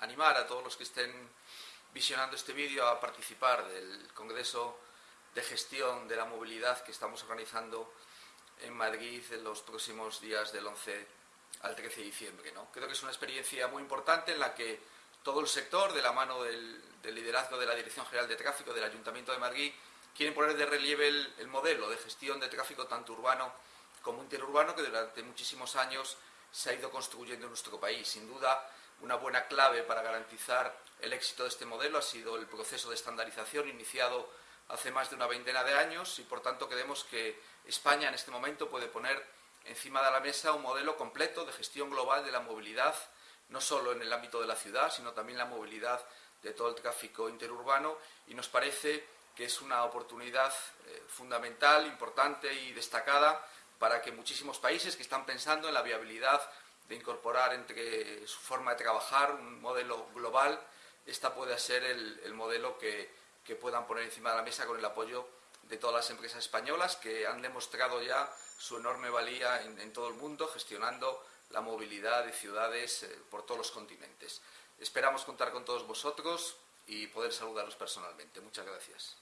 animar a todos los que estén visionando este vídeo a participar del Congreso de Gestión de la Movilidad que estamos organizando en Madrid en los próximos días del 11 al 13 de diciembre. ¿no? Creo que es una experiencia muy importante en la que todo el sector, de la mano del, liderazgo de la Dirección General de Tráfico del Ayuntamiento de Madrid, quieren poner de relieve el, modelo de gestión de tráfico tanto urbano como interurbano que durante muchísimos años se ha ido construyendo en nuestro país. Sin duda, una buena clave para garantizar el éxito de este modelo ha sido el proceso de estandarización iniciado hace más de una veintena de años y, por tanto, creemos que España en este momento puede poner encima de la mesa un modelo completo de gestión global de la movilidad, no solo en el ámbito de la ciudad, sino también la movilidad de todo el tráfico interurbano. Y nos parece que es una oportunidad eh, fundamental, importante y destacada para que muchísimos países que están pensando en la viabilidad de incorporar entre su forma de trabajar un modelo global, esta pueda ser el, modelo que, puedan poner encima de la mesa con el apoyo de todas las empresas españolas que han demostrado ya su enorme valía en, todo el mundo gestionando la movilidad de ciudades eh, por todos los continentes. Esperamos contar con todos vosotros y poder saludaros personalmente. Muchas gracias.